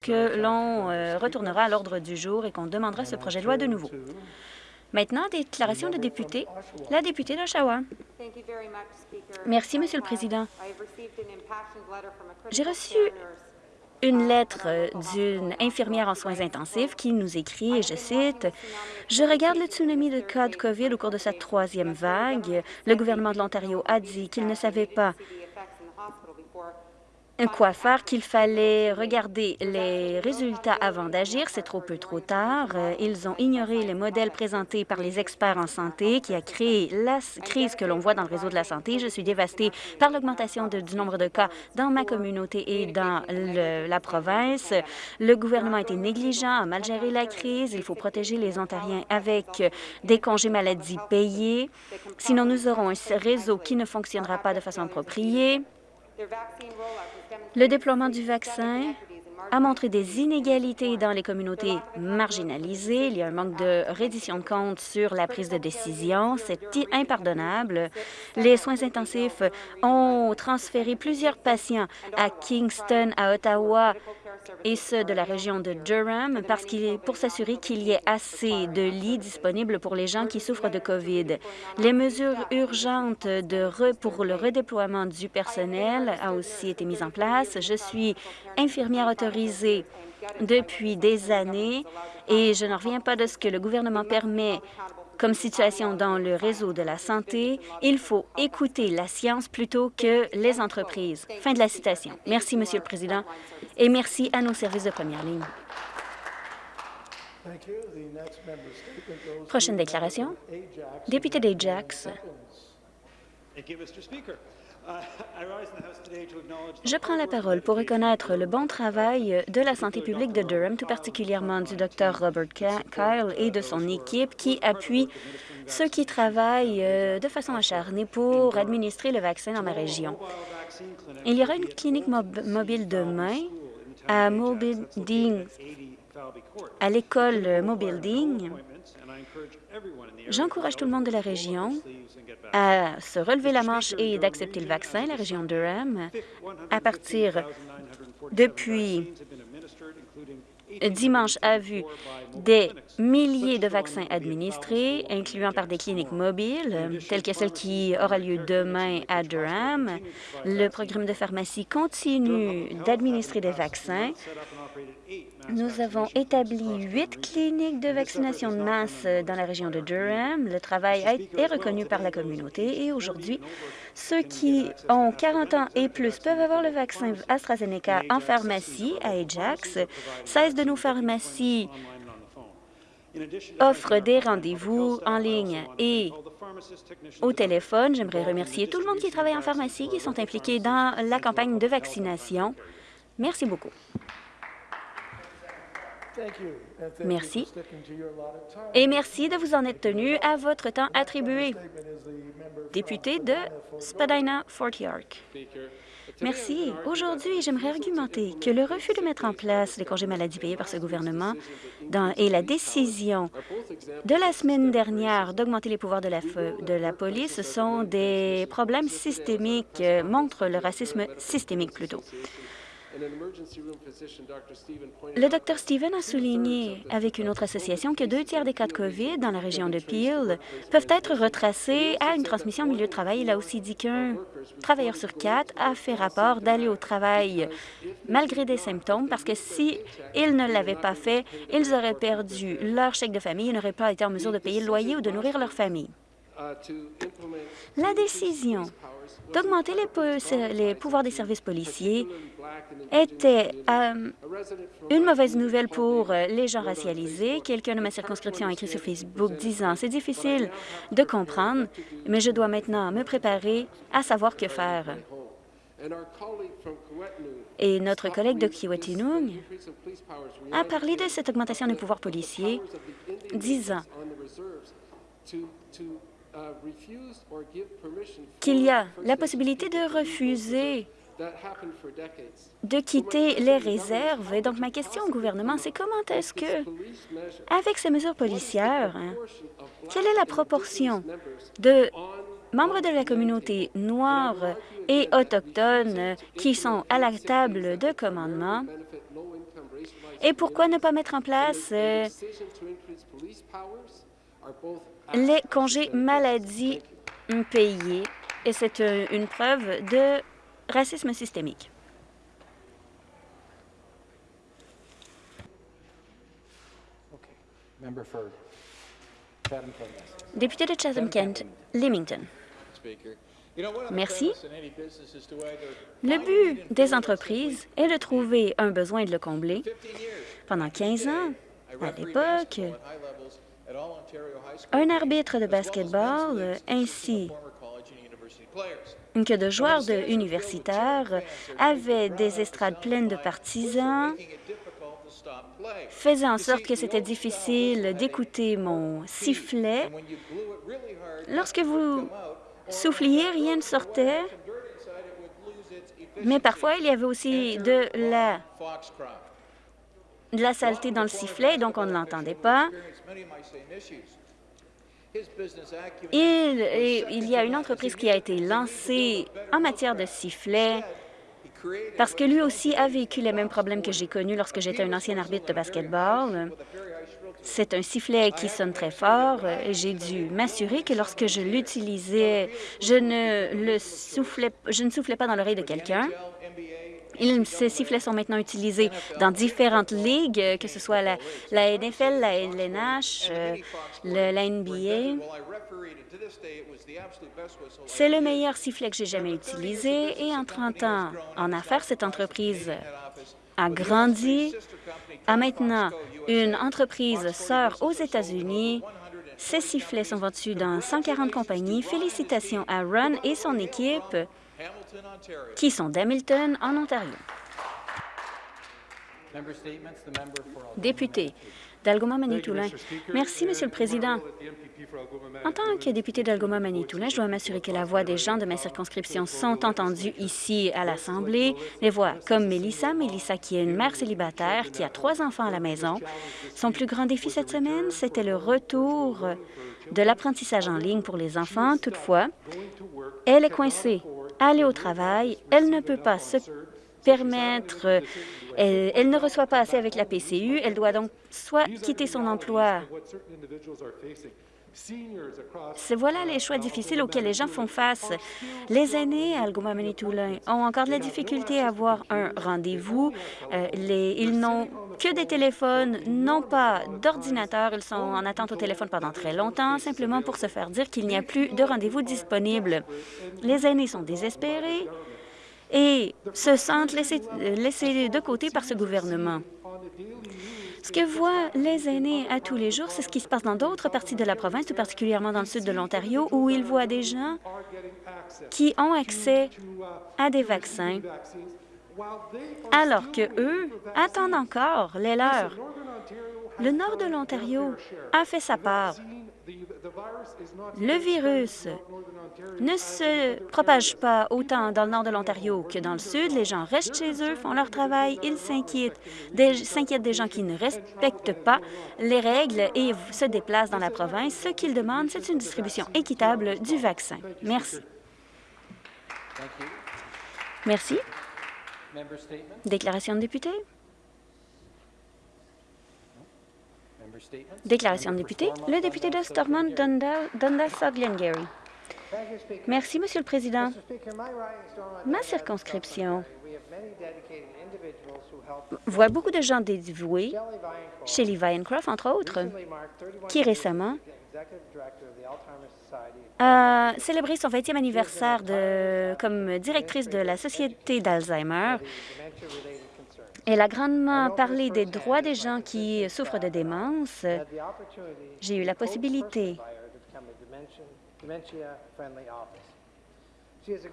que l'on euh, retournera à l'ordre du jour et qu'on demandera ce projet de loi de nouveau. Maintenant, déclaration de député. La députée d'Oshawa. Merci, Monsieur le Président. J'ai reçu une lettre euh, d'une infirmière en soins intensifs qui nous écrit, et je cite, « Je regarde le tsunami de cas de COVID au cours de cette troisième vague. Le gouvernement de l'Ontario a dit qu'il ne savait pas faire, qu'il fallait regarder les résultats avant d'agir. C'est trop peu trop tard. Euh, ils ont ignoré les modèles présentés par les experts en santé qui a créé la crise que l'on voit dans le réseau de la santé. Je suis dévastée par l'augmentation du nombre de cas dans ma communauté et dans la province. Le gouvernement a été négligent, a mal géré la crise. Il faut protéger les Ontariens avec des congés maladie payés. Sinon, nous aurons un réseau qui ne fonctionnera pas de façon appropriée. Le déploiement du vaccin a montré des inégalités dans les communautés marginalisées. Il y a un manque de reddition de compte sur la prise de décision. C'est impardonnable. Les soins intensifs ont transféré plusieurs patients à Kingston, à Ottawa, et ceux de la région de Durham parce qu'il pour s'assurer qu'il y ait assez de lits disponibles pour les gens qui souffrent de COVID. Les mesures urgentes de pour le redéploiement du personnel a aussi été mises en place. Je suis infirmière autorisée depuis des années et je n'en reviens pas de ce que le gouvernement permet comme situation dans le réseau de la santé, il faut écouter la science plutôt que les entreprises. Fin de la citation. Merci, Monsieur le Président, et merci à nos services de première ligne. Prochaine déclaration. Député d'Ajax. Je prends la parole pour reconnaître le bon travail de la santé publique de Durham, tout particulièrement du Dr Robert Kyle et de son équipe qui appuie ceux qui travaillent euh, de façon acharnée pour administrer le vaccin dans ma région. Il y aura une clinique mobile demain à Mobuilding, à l'école Mobuilding. J'encourage tout le monde de la région à se relever la manche et d'accepter le vaccin, la région Durham, à partir depuis dimanche a vu des milliers de vaccins administrés, incluant par des cliniques mobiles, telles que celle qui aura lieu demain à Durham. Le programme de pharmacie continue d'administrer des vaccins nous avons établi huit cliniques de vaccination de masse dans la région de Durham. Le travail est reconnu par la communauté et aujourd'hui, ceux qui ont 40 ans et plus peuvent avoir le vaccin AstraZeneca en pharmacie à Ajax. 16 de nos pharmacies offrent des rendez-vous en ligne et au téléphone. J'aimerais remercier tout le monde qui travaille en pharmacie, qui sont impliqués dans la campagne de vaccination. Merci beaucoup. Merci. Et merci de vous en être tenu à votre temps attribué. Député de Spadina-Fort York. Merci. Aujourd'hui, j'aimerais argumenter que le refus de mettre en place les congés maladie payés par ce gouvernement et la décision de la semaine dernière d'augmenter les pouvoirs de la, de la police sont des problèmes systémiques, euh, montrent le racisme systémique plutôt. Le Dr Steven a souligné avec une autre association que deux tiers des cas de COVID dans la région de Peel peuvent être retracés à une transmission au milieu de travail. Il a aussi dit qu'un travailleur sur quatre a fait rapport d'aller au travail malgré des symptômes parce que si ils ne l'avaient pas fait, ils auraient perdu leur chèque de famille et n'auraient pas été en mesure de payer le loyer ou de nourrir leur famille. La décision d'augmenter les, pouvoirs des services policiers était euh, une mauvaise nouvelle pour euh, les gens racialisés. Quelqu'un de ma circonscription a écrit sur Facebook disant « C'est difficile de comprendre, mais je dois maintenant me préparer à savoir que faire. » Et notre collègue de Kiwetinung a parlé de cette augmentation des pouvoirs policiers, disant qu'il y a la possibilité de refuser de quitter les réserves. Et donc, ma question au gouvernement, c'est comment est-ce que, avec ces mesures policières, hein, quelle est la proportion de membres de la communauté noire et autochtone qui sont à la table de commandement? Et pourquoi ne pas mettre en place euh, les congés maladie payés? Et c'est une preuve de racisme systémique. Député de Chatham-Kent, Leamington. Merci. Le but des entreprises est de trouver un besoin et de le combler. Pendant 15 ans, à l'époque, un arbitre de basketball ainsi que de joueurs de universitaires avait des estrades pleines de partisans, faisait en sorte que c'était difficile d'écouter mon sifflet. Lorsque vous souffliez, rien ne sortait, mais parfois il y avait aussi de la, de la saleté dans le sifflet, donc on ne l'entendait pas. Il, y a une entreprise qui a été lancée en matière de sifflet parce que lui aussi a vécu les mêmes problèmes que j'ai connus lorsque j'étais un ancien arbitre de basketball. C'est un sifflet qui sonne très fort et j'ai dû m'assurer que lorsque je l'utilisais, je je ne soufflais pas dans l'oreille de quelqu'un. Ces sifflets sont maintenant utilisés dans différentes ligues, que ce soit la, NFL, la LNH, euh, la NBA. C'est le meilleur sifflet que j'ai jamais utilisé et en 30 ans en affaires, cette entreprise a grandi, a maintenant une entreprise sœur aux États-Unis. Ces sifflets sont vendus dans 140 compagnies. Félicitations à Ron et son équipe qui sont d'Hamilton, en Ontario. Député d'Algoma-Manitoulin. Merci, Monsieur le Président. En tant que député d'Algoma-Manitoulin, je dois m'assurer que la voix des gens de ma circonscription sont entendues ici à l'Assemblée. Les voix comme Mélissa, Mélissa qui est une mère célibataire, qui a trois enfants à la maison. Son plus grand défi cette semaine, c'était le retour de l'apprentissage en ligne pour les enfants. Toutefois, elle est coincée aller au travail. Elle ne peut pas se permettre, euh, elle, ne reçoit pas assez avec la PCU. Elle doit donc soit quitter son emploi voilà les choix difficiles auxquels les gens font face. Les aînés à algoma manitoulin ont encore de la difficulté à avoir un rendez-vous. Euh, ils n'ont que des téléphones, non pas d'ordinateur. Ils sont en attente au téléphone pendant très longtemps, simplement pour se faire dire qu'il n'y a plus de rendez-vous disponible. Les aînés sont désespérés et se sentent laissés, laissés de côté par ce gouvernement. Ce que voient les aînés à tous les jours, c'est ce qui se passe dans d'autres parties de la province, tout particulièrement dans le sud de l'Ontario, où ils voient des gens qui ont accès à des vaccins, alors que eux attendent encore les leurs. Le nord de l'Ontario a fait sa part. Le virus ne se propage pas autant dans le nord de l'Ontario que dans le sud. Les gens restent chez eux, font leur travail, ils s'inquiètent des, gens qui ne respectent pas les règles et se déplacent dans la province. Ce qu'ils demandent, c'est une distribution équitable du vaccin. Merci. Merci. Déclaration de député. Déclaration de député. Le député de Stormont, Dundas, South Glengarry. Merci, Monsieur le Président. Ma circonscription voit beaucoup de gens dévoués, Shelley Viancroft, entre autres, qui récemment a célébré son 20e anniversaire de, comme directrice de la Société d'Alzheimer elle a grandement parlé des droits des gens qui souffrent de démence. J'ai eu la possibilité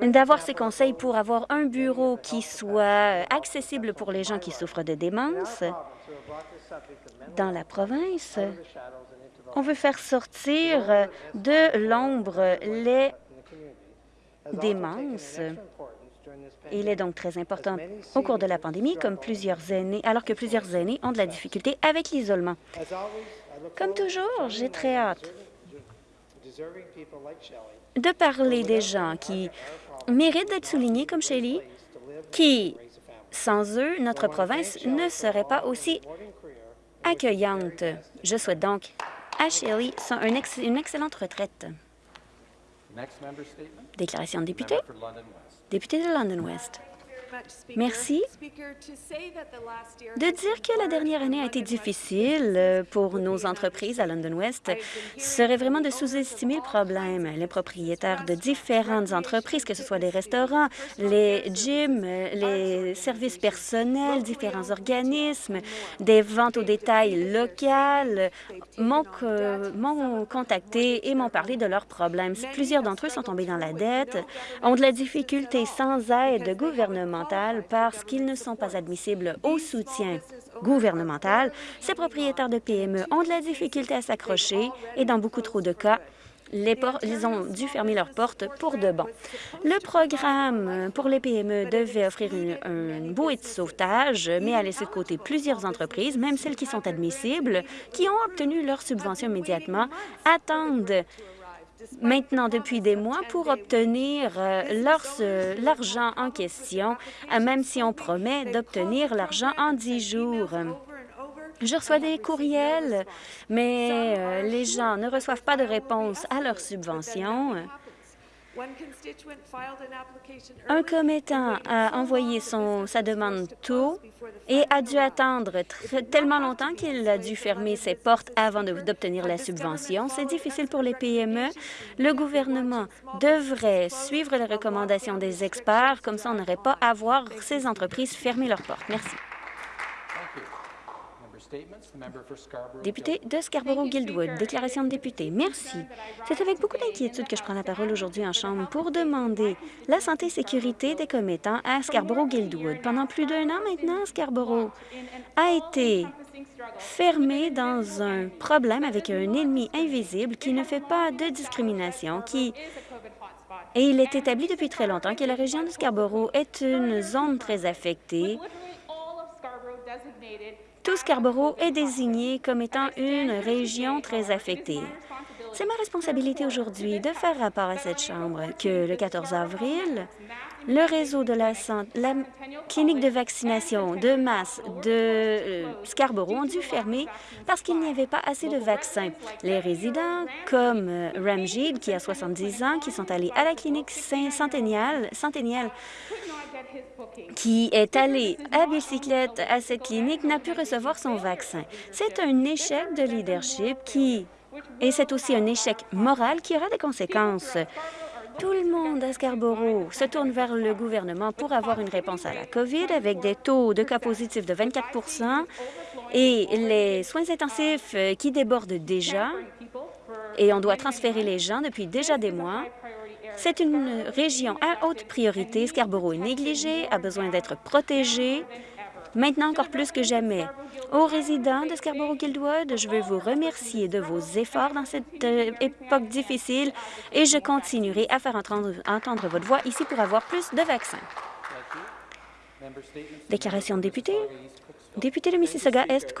d'avoir ses conseils pour avoir un bureau qui soit accessible pour les gens qui souffrent de démence. Dans la province, on veut faire sortir de l'ombre les démences. Il est donc très important au cours de la pandémie, alors que plusieurs aînés ont de la difficulté avec l'isolement. Comme toujours, j'ai très hâte de parler des gens qui méritent d'être soulignés comme Shelley, qui Sans eux, notre province ne serait pas aussi accueillante. Je souhaite donc à Shelley une excellente retraite. Déclaration de député. Député de London West. Merci. De dire que la dernière année a été difficile euh, pour nos entreprises à London West serait vraiment de sous-estimer le problème. Les propriétaires de différentes entreprises, que ce soit les restaurants, les gyms, les services personnels, différents organismes, des ventes au détail locales, m'ont contacté et m'ont parlé de leurs problèmes. Plusieurs d'entre eux sont tombés dans la dette, ont de la difficulté sans aide gouvernementale parce qu'ils ne sont pas admissibles au soutien gouvernemental. Ces propriétaires de PME ont de la difficulté à s'accrocher et dans beaucoup trop de cas, ils ont dû fermer leurs portes pour de bon. Le programme pour les PME devait offrir une, une bouée de sauvetage, mais a laissé de côté plusieurs entreprises, même celles qui sont admissibles, qui ont obtenu leur subvention immédiatement, attendent maintenant depuis des mois pour obtenir euh, l'argent en question, euh, même si on promet d'obtenir l'argent en dix jours. Je reçois des courriels, mais euh, les gens ne reçoivent pas de réponse à leurs subventions. Un commettant a envoyé son, sa demande tôt et a dû attendre tellement longtemps qu'il a dû fermer ses portes avant d'obtenir la subvention. C'est difficile pour les PME. Le gouvernement devrait suivre les recommandations des experts, comme ça on n'aurait pas à voir ces entreprises fermer leurs portes. Merci. Député de Scarborough-Guildwood, déclaration de député. Merci. C'est avec beaucoup d'inquiétude que je prends la parole aujourd'hui en Chambre pour demander la santé et sécurité des commettants à Scarborough-Guildwood. Pendant plus d'un an maintenant, Scarborough a été fermé dans un problème avec un ennemi invisible qui ne fait pas de discrimination, qui et il est établi depuis très longtemps que la région de Scarborough est une zone très affectée tout Scarborough est désigné comme étant une région très affectée. C'est ma responsabilité aujourd'hui de faire rapport à cette Chambre que le 14 avril, le réseau de la, clinique de vaccination de masse de euh, Scarborough ont dû fermer parce qu'il n'y avait pas assez de vaccins. Les résidents, comme euh, Ramjid, qui a 70 ans, qui sont allés à la clinique centenniale, centenniale qui est allé à bicyclette à cette clinique n'a pu recevoir son vaccin. C'est un échec de leadership qui... Et c'est aussi un échec moral qui aura des conséquences. Tout le monde à Scarborough se tourne vers le gouvernement pour avoir une réponse à la COVID avec des taux de cas positifs de 24% et les soins intensifs qui débordent déjà et on doit transférer les gens depuis déjà des mois. C'est une région à haute priorité. Scarborough est négligé, a besoin d'être protégé, maintenant encore plus que jamais. Aux résidents de Scarborough-Guildwood, je veux vous remercier de vos efforts dans cette euh, époque difficile et je continuerai à faire entendre, entendre votre voix ici pour avoir plus de vaccins. Déclaration de député. Député de Mississauga-Est,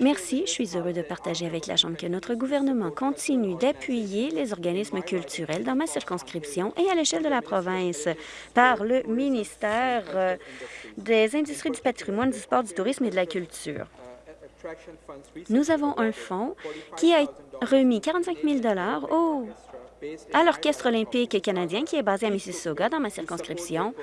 Merci. Je suis heureux de partager avec la Chambre que notre gouvernement continue d'appuyer les organismes culturels dans ma circonscription et à l'échelle de la province par le ministère euh, des Industries du patrimoine, du sport, du tourisme et de la culture. Nous avons un fonds qui a remis 45 000 au, à l'Orchestre olympique canadien qui est basé à Mississauga, dans ma circonscription,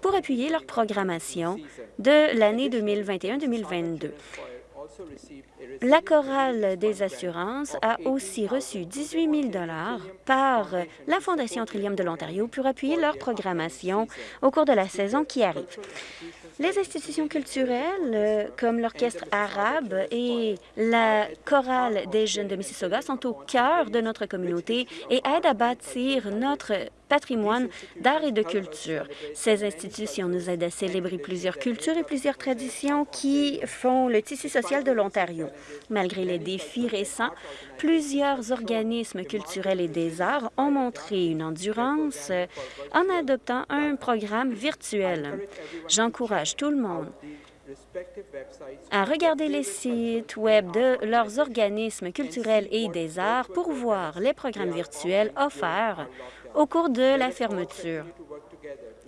pour appuyer leur programmation de l'année 2021-2022. La chorale des assurances a aussi reçu 18 000 par la Fondation Trillium de l'Ontario pour appuyer leur programmation au cours de la saison qui arrive. Les institutions culturelles, comme l'Orchestre arabe et la chorale des jeunes de Mississauga, sont au cœur de notre communauté et aident à bâtir notre patrimoine d'art et de culture. Ces institutions nous aident à célébrer plusieurs cultures et plusieurs traditions qui font le tissu social de l'Ontario. Malgré les défis récents, plusieurs organismes culturels et des arts ont montré une endurance en adoptant un programme virtuel. J'encourage tout le monde à regarder les sites Web de leurs organismes culturels et des arts pour voir les programmes virtuels offerts au cours de la fermeture.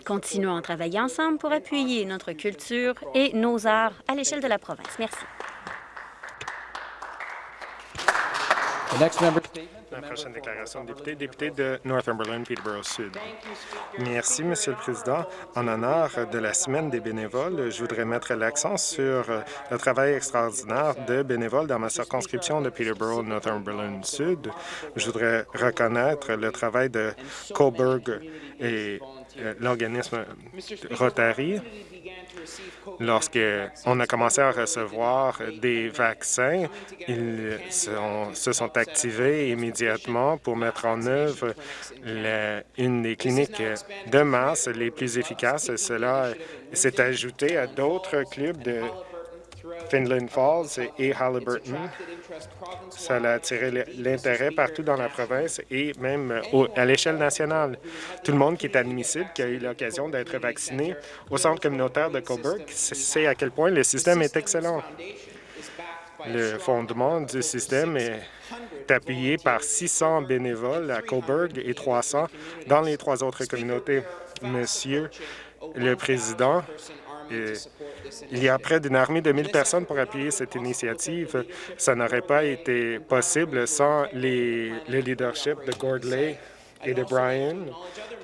Continuons à travailler ensemble pour appuyer notre culture et nos arts à l'échelle de la province. Merci. La prochaine déclaration de député, député de Northumberland, Peterborough Sud. Merci, Monsieur le Président. En honneur de la Semaine des bénévoles, je voudrais mettre l'accent sur le travail extraordinaire de bénévoles dans ma circonscription de Peterborough, Northumberland Sud. Je voudrais reconnaître le travail de Coburg et euh, l'organisme Rotary Lorsqu'on a commencé à recevoir des vaccins, ils se sont activés immédiatement pour mettre en œuvre une des cliniques de masse les plus efficaces. Cela s'est ajouté à d'autres clubs de Finland Falls et Halliburton. Ça a attiré l'intérêt partout dans la province et même à l'échelle nationale. Tout le monde qui est admissible, qui a eu l'occasion d'être vacciné au centre communautaire de Coburg, sait à quel point le système est excellent. Le fondement du système est appuyé par 600 bénévoles à Coburg et 300 dans les trois autres communautés. Monsieur le Président, il y a près d'une armée de 1000 personnes pour appuyer cette initiative. Ça n'aurait pas été possible sans les, le leadership de Gordley et de Brian.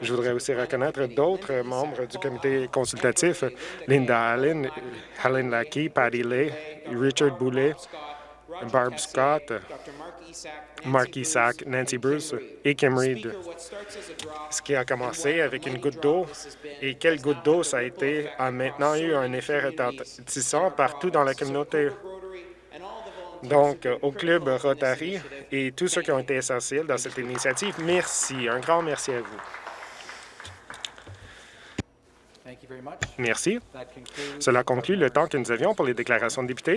Je voudrais aussi reconnaître d'autres membres du comité consultatif, Linda Allen, Helen Lackey, Patty Lay, Richard Boulet, Barb Scott, Mark Isaac, Nancy Bruce et Kim Reed. Ce qui a commencé avec une goutte d'eau et quelle goutte d'eau ça a été a maintenant eu un effet retentissant partout dans la communauté. Donc, au Club Rotary et tous ceux qui ont été essentiels dans cette initiative, merci. Un grand merci à vous. Merci. Cela conclut le temps que nous avions pour les déclarations de députés.